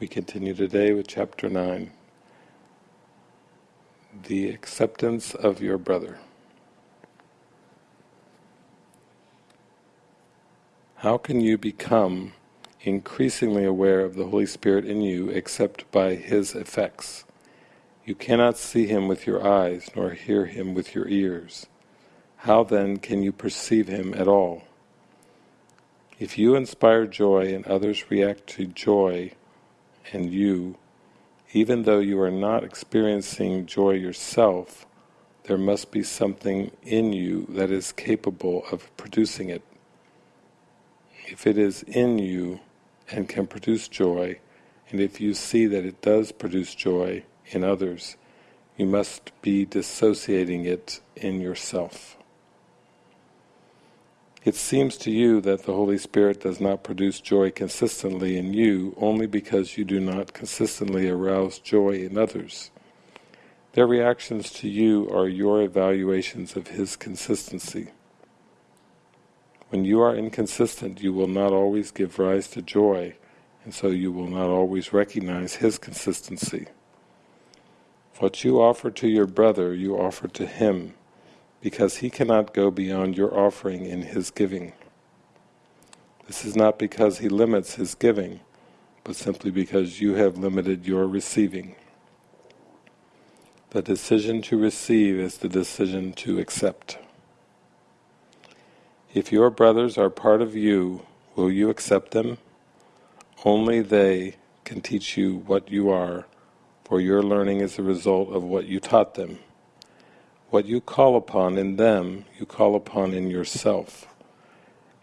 We continue today with chapter 9. The acceptance of your brother. How can you become increasingly aware of the Holy Spirit in you except by His effects? You cannot see Him with your eyes, nor hear Him with your ears. How then can you perceive Him at all? If you inspire joy and others react to joy and you, even though you are not experiencing joy yourself, there must be something in you that is capable of producing it. If it is in you and can produce joy, and if you see that it does produce joy in others, you must be dissociating it in yourself. It seems to you that the Holy Spirit does not produce joy consistently in you only because you do not consistently arouse joy in others. Their reactions to you are your evaluations of His consistency. When you are inconsistent, you will not always give rise to joy, and so you will not always recognize His consistency. What you offer to your brother, you offer to him, because he cannot go beyond your offering in his giving. This is not because he limits his giving, but simply because you have limited your receiving. The decision to receive is the decision to accept. If your brothers are part of you, will you accept them? Only they can teach you what you are, for your learning is the result of what you taught them. What you call upon in them, you call upon in yourself.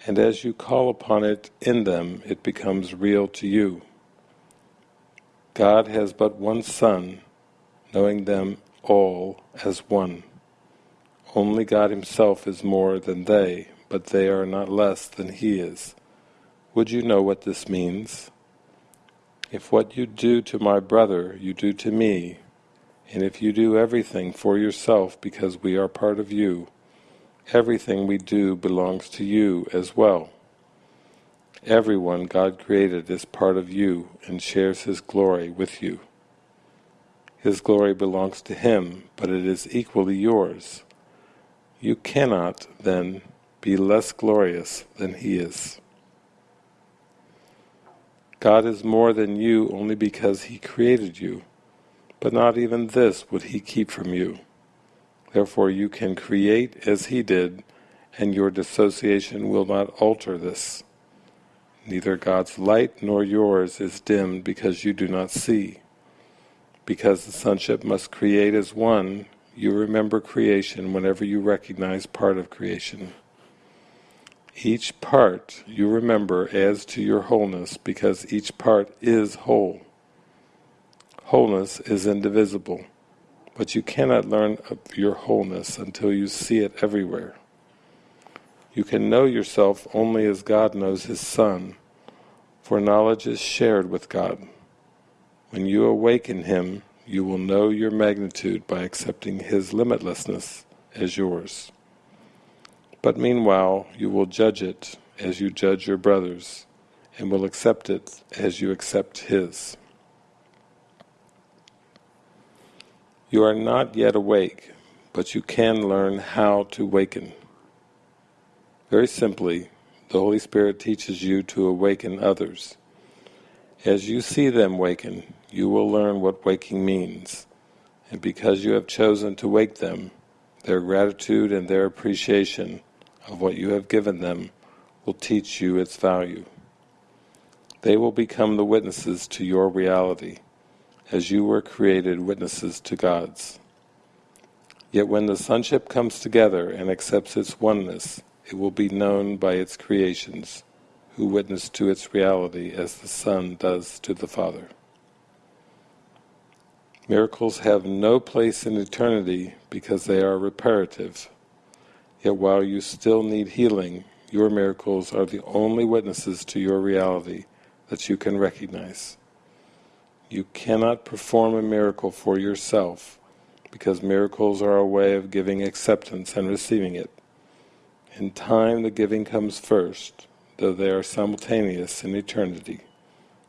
And as you call upon it in them, it becomes real to you. God has but one Son, knowing them all as one. Only God himself is more than they, but they are not less than he is. Would you know what this means? If what you do to my brother you do to me, and if you do everything for yourself because we are part of you, everything we do belongs to you as well. Everyone God created is part of you and shares His glory with you. His glory belongs to Him, but it is equally yours. You cannot, then, be less glorious than He is. God is more than you only because He created you but not even this would he keep from you. Therefore you can create as he did, and your dissociation will not alter this. Neither God's light nor yours is dimmed because you do not see. Because the sonship must create as one, you remember creation whenever you recognize part of creation. Each part you remember adds to your wholeness because each part is whole. Wholeness is indivisible, but you cannot learn of your wholeness until you see it everywhere. You can know yourself only as God knows His Son, for knowledge is shared with God. When you awaken Him, you will know your magnitude by accepting His limitlessness as yours. But meanwhile, you will judge it as you judge your brothers, and will accept it as you accept His. You are not yet awake, but you can learn how to waken. Very simply, the Holy Spirit teaches you to awaken others. As you see them waken, you will learn what waking means, and because you have chosen to wake them, their gratitude and their appreciation of what you have given them will teach you its value. They will become the witnesses to your reality, as you were created witnesses to God's. Yet when the sonship comes together and accepts its oneness, it will be known by its creations, who witness to its reality as the Son does to the Father. Miracles have no place in eternity because they are reparative. Yet while you still need healing, your miracles are the only witnesses to your reality that you can recognize. You cannot perform a miracle for yourself, because miracles are a way of giving acceptance and receiving it. In time the giving comes first, though they are simultaneous in eternity,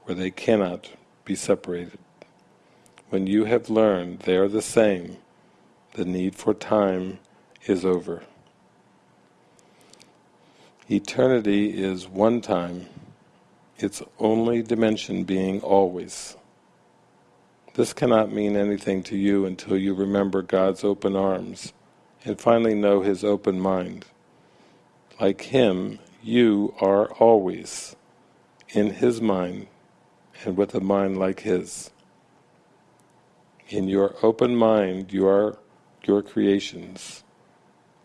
where they cannot be separated. When you have learned they are the same, the need for time is over. Eternity is one time, its only dimension being always. This cannot mean anything to you until you remember God's open arms and finally know His open mind. Like Him, you are always in His mind and with a mind like His. In your open mind you are your creations,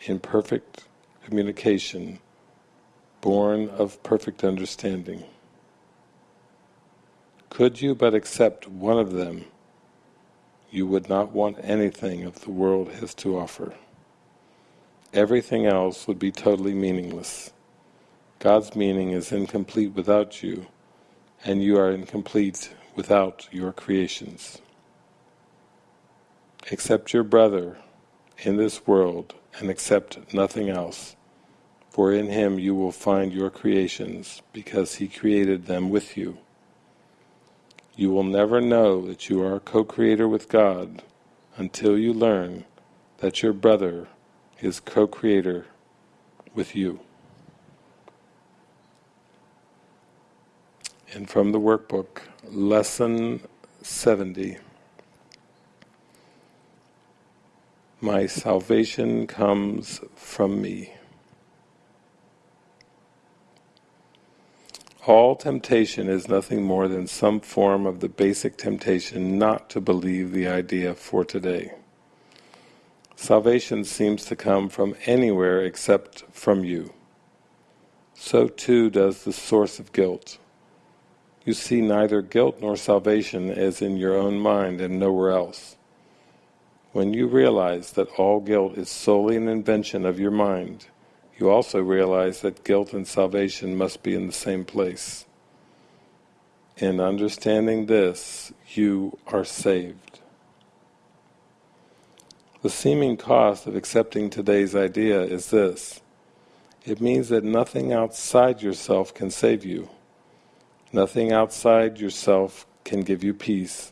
in perfect communication, born of perfect understanding. Could you but accept one of them, you would not want anything of the world has to offer. Everything else would be totally meaningless. God's meaning is incomplete without you, and you are incomplete without your creations. Accept your brother in this world and accept nothing else, for in him you will find your creations, because he created them with you. You will never know that you are a co-creator with God until you learn that your brother is co-creator with you. And from the workbook, Lesson 70. My salvation comes from me. All temptation is nothing more than some form of the basic temptation not to believe the idea for today. Salvation seems to come from anywhere except from you. So too does the source of guilt. You see neither guilt nor salvation as in your own mind and nowhere else. When you realize that all guilt is solely an invention of your mind, you also realize that guilt and salvation must be in the same place. In understanding this, you are saved. The seeming cost of accepting today's idea is this. It means that nothing outside yourself can save you. Nothing outside yourself can give you peace.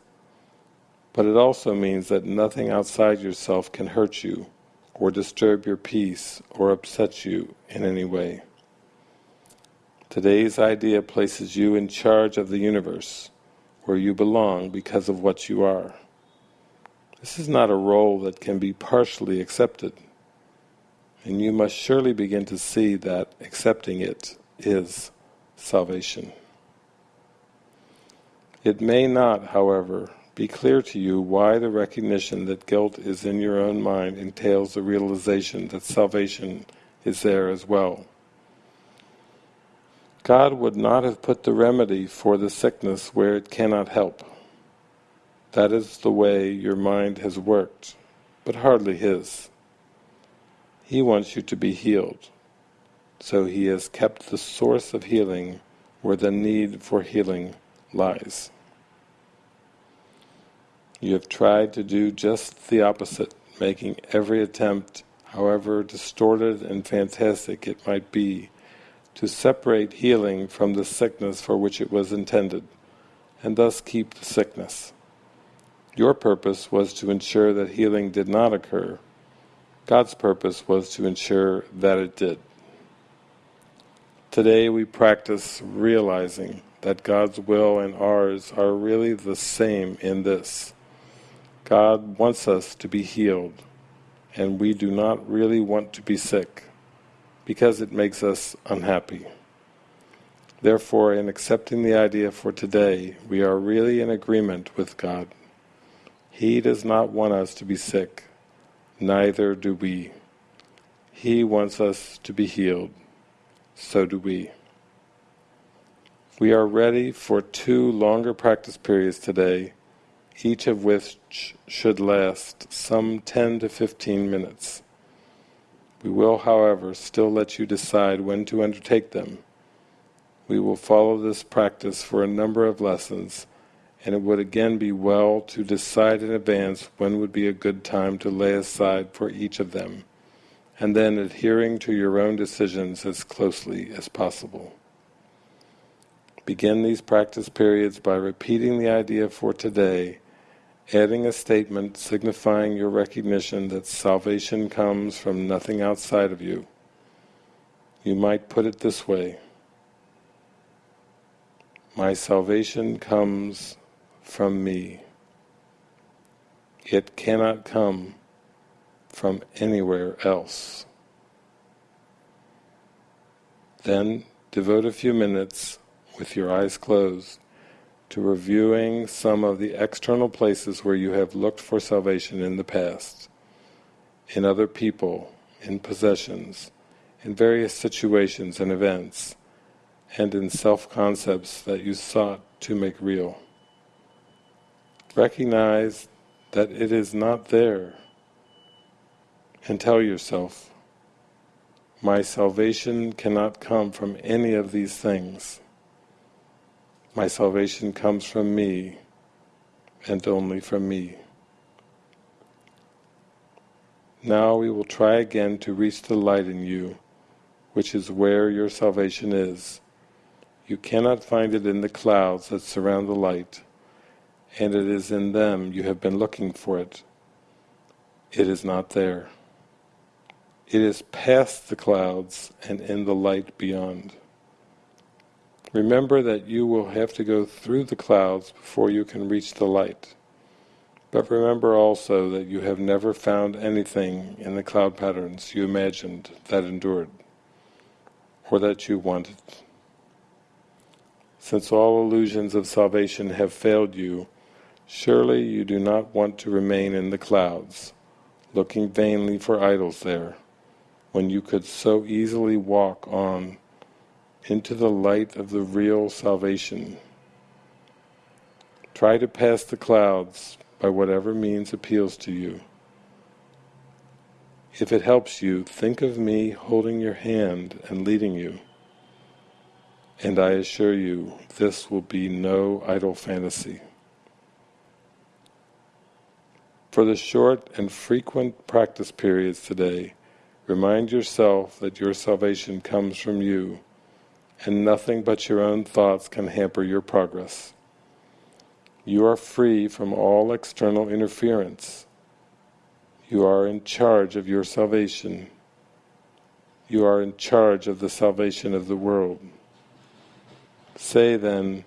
But it also means that nothing outside yourself can hurt you or disturb your peace or upset you in any way. Today's idea places you in charge of the universe, where you belong because of what you are. This is not a role that can be partially accepted, and you must surely begin to see that accepting it is salvation. It may not, however, be clear to you why the recognition that guilt is in your own mind entails the realization that salvation is there as well. God would not have put the remedy for the sickness where it cannot help. That is the way your mind has worked, but hardly His. He wants you to be healed, so He has kept the source of healing where the need for healing lies. You have tried to do just the opposite, making every attempt, however distorted and fantastic it might be, to separate healing from the sickness for which it was intended, and thus keep the sickness. Your purpose was to ensure that healing did not occur. God's purpose was to ensure that it did. Today we practice realizing that God's will and ours are really the same in this. God wants us to be healed, and we do not really want to be sick, because it makes us unhappy. Therefore, in accepting the idea for today, we are really in agreement with God. He does not want us to be sick, neither do we. He wants us to be healed, so do we. We are ready for two longer practice periods today each of which should last some 10 to 15 minutes. We will, however, still let you decide when to undertake them. We will follow this practice for a number of lessons, and it would again be well to decide in advance when would be a good time to lay aside for each of them, and then adhering to your own decisions as closely as possible. Begin these practice periods by repeating the idea for today, adding a statement signifying your recognition that salvation comes from nothing outside of you. You might put it this way, My salvation comes from me. It cannot come from anywhere else. Then devote a few minutes with your eyes closed to reviewing some of the external places where you have looked for salvation in the past, in other people, in possessions, in various situations and events, and in self-concepts that you sought to make real. Recognize that it is not there and tell yourself, my salvation cannot come from any of these things. My salvation comes from me and only from me. Now we will try again to reach the light in you, which is where your salvation is. You cannot find it in the clouds that surround the light, and it is in them you have been looking for it. It is not there. It is past the clouds and in the light beyond. Remember that you will have to go through the clouds before you can reach the light. But remember also that you have never found anything in the cloud patterns you imagined that endured, or that you wanted. Since all illusions of salvation have failed you, surely you do not want to remain in the clouds, looking vainly for idols there when you could so easily walk on into the light of the real salvation. Try to pass the clouds by whatever means appeals to you. If it helps you, think of me holding your hand and leading you. And I assure you, this will be no idle fantasy. For the short and frequent practice periods today, Remind yourself that your salvation comes from you, and nothing but your own thoughts can hamper your progress. You are free from all external interference. You are in charge of your salvation. You are in charge of the salvation of the world. Say then,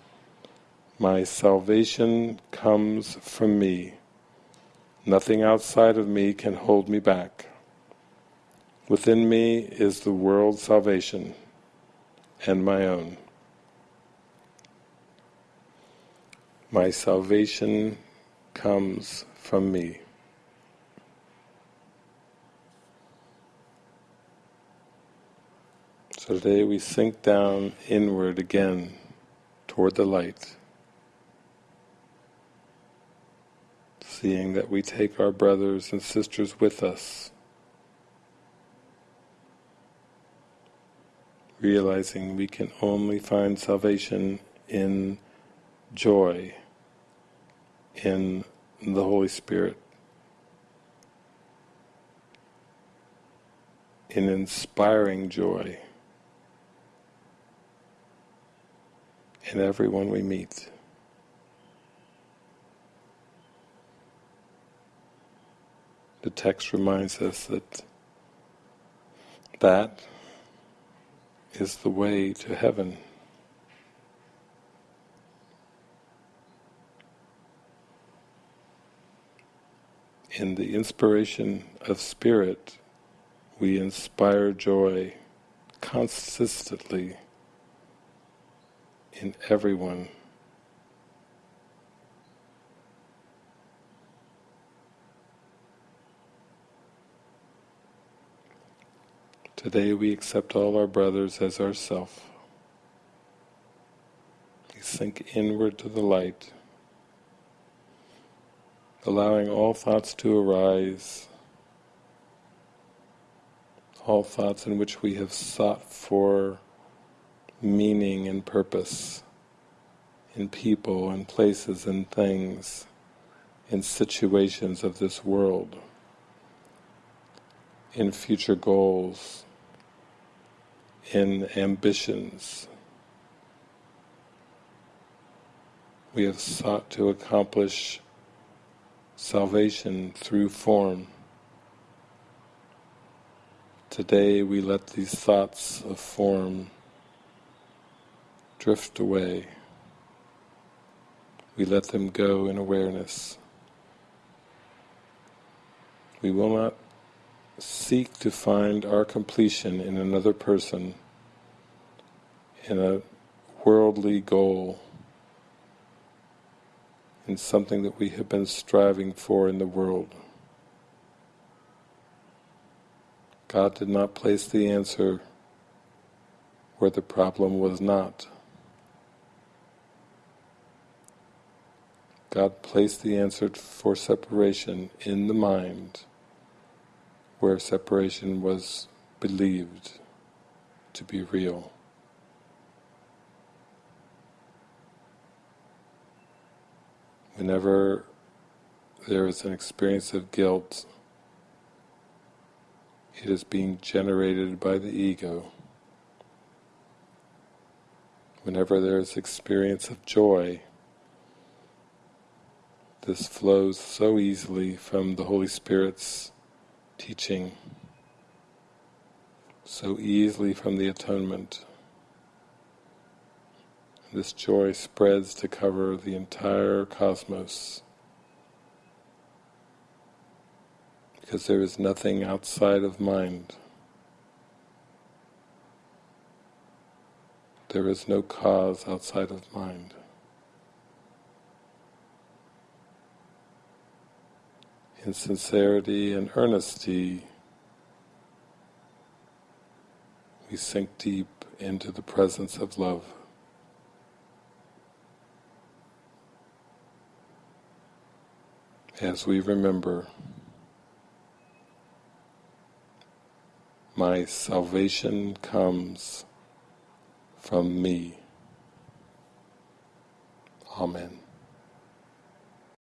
my salvation comes from me. Nothing outside of me can hold me back. Within me is the world's salvation and my own. My salvation comes from me. So today we sink down inward again toward the light, seeing that we take our brothers and sisters with us realizing we can only find salvation in joy, in the Holy Spirit, in inspiring joy in everyone we meet. The text reminds us that that is the way to heaven. In the inspiration of spirit, we inspire joy consistently in everyone. Today we accept all our brothers as ourself. We sink inward to the light, allowing all thoughts to arise, all thoughts in which we have sought for meaning and purpose in people and places and things, in situations of this world, in future goals, in ambitions, we have sought to accomplish salvation through form. Today we let these thoughts of form drift away. We let them go in awareness. We will not seek to find our completion in another person, in a worldly goal, in something that we have been striving for in the world. God did not place the answer where the problem was not. God placed the answer for separation in the mind where separation was believed to be real. Whenever there is an experience of guilt, it is being generated by the ego. Whenever there is experience of joy, this flows so easily from the Holy Spirit's teaching so easily from the atonement. This joy spreads to cover the entire cosmos because there is nothing outside of mind. There is no cause outside of mind. In sincerity and earnesty, we sink deep into the presence of love. As we remember, my salvation comes from me. Amen.